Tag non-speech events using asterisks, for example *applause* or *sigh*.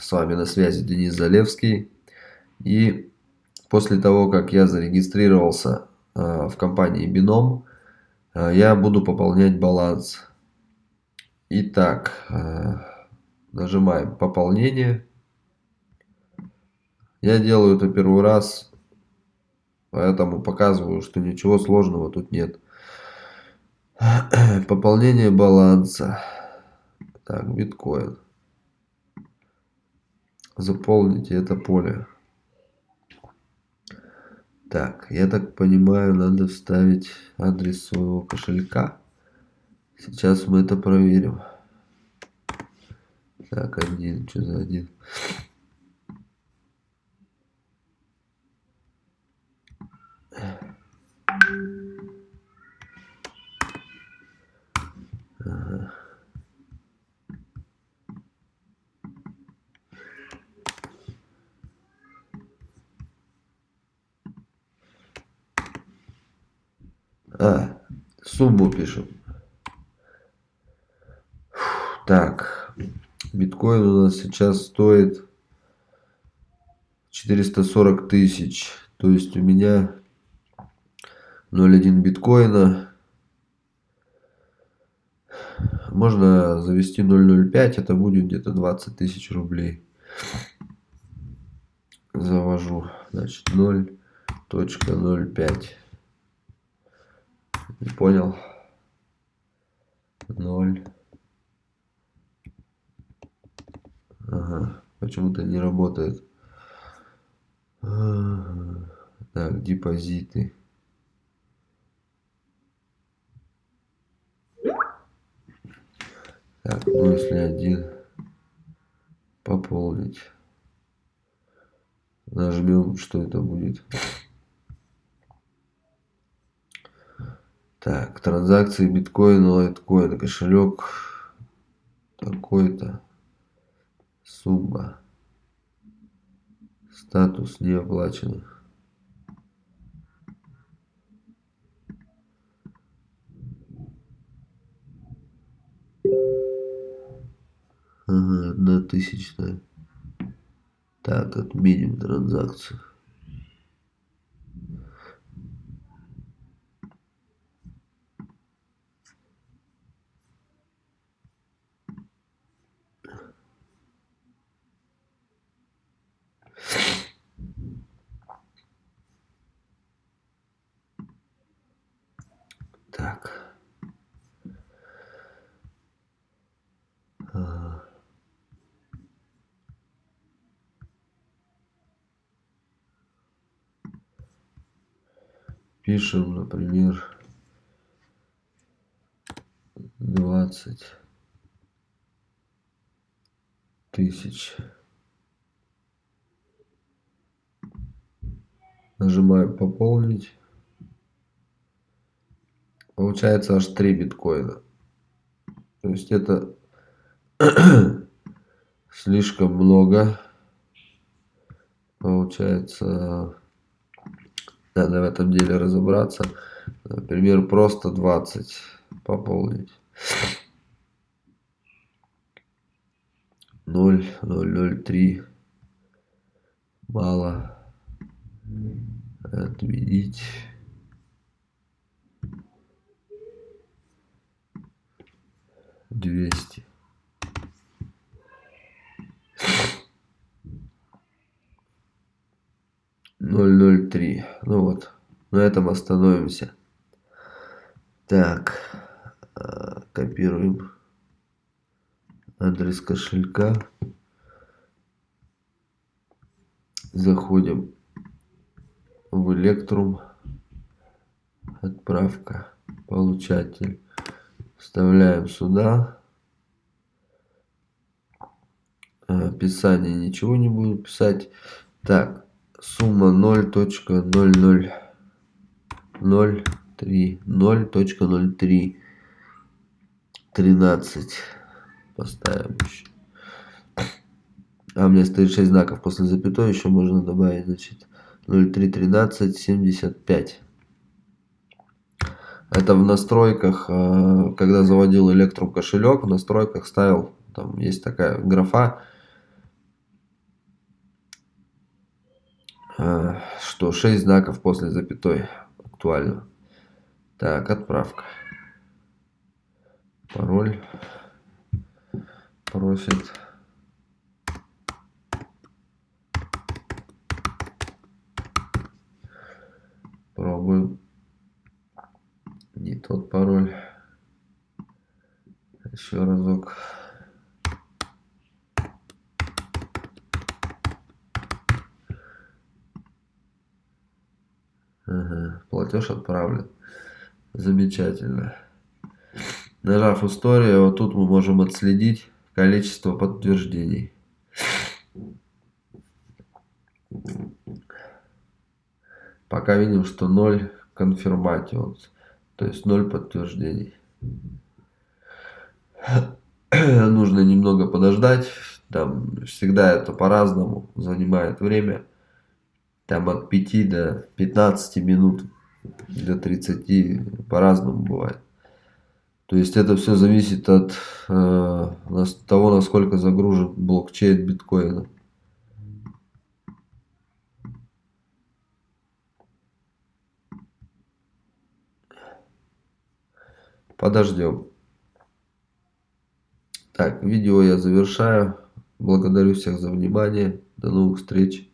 С вами на связи Денис Залевский. И после того, как я зарегистрировался э, в компании Бином, э, я буду пополнять баланс. Итак, э, нажимаем пополнение. Я делаю это первый раз, поэтому показываю, что ничего сложного тут нет. *clears throat* Пополнение баланса. Так, биткоин. Заполните это поле. Так, я так понимаю, надо вставить адрес своего кошелька. Сейчас мы это проверим. Так, один, что за один? А, сумму пишем. Так, биткоин у нас сейчас стоит 440 тысяч. То есть у меня 0,1 биткоина. Можно завести 0,05, это будет где-то 20 тысяч рублей. Завожу, значит, 0.05. Не понял. 0. Ага, почему-то не работает. Так, депозиты. Так, ну если один пополнить. Нажмем, что это будет. Так, транзакции биткоина, лайткоина, кошелек такой-то. Сумма. Статус не оплачен. Ага, одна тысячная. Так, отменим транзакцию. Так. А. Пишем, например, двадцать тысяч. Нажимаем пополнить. Получается аж 3 биткоина. То есть это *clears throat* слишком много. Получается, надо в этом деле разобраться. Например, просто 20 пополнить. 0, 0, 0, 3. Мало. Отменить. Двести. Ноль ноль три. Ну вот на этом остановимся. Так э, копируем. Адрес кошелька. Заходим в электрум отправка. Получатель вставляем сюда. Описание ничего не буду писать. Так сумма 0.0003 0.03 13 поставим еще. А у меня стоит 6 знаков после запятой еще можно добавить значит 0313 75 это в настройках, э, когда заводил Electrum кошелек, в настройках ставил, там есть такая графа, э, что 6 знаков после запятой актуально. Так, отправка. Пароль просит. Пробуем. Тот пароль. Еще разок. Ага, платеж отправлен. Замечательно. Нажав историю, вот тут мы можем отследить количество подтверждений. Пока видим, что 0 конфирматионс, то есть 0 подтверждений. *clears throat* Нужно немного подождать, там всегда это по-разному занимает время там от 5 до 15 минут, до 30, по-разному бывает. То есть это все зависит от э, того, насколько загружен блокчейн биткоина. Подождем. Так, видео я завершаю. Благодарю всех за внимание. До новых встреч.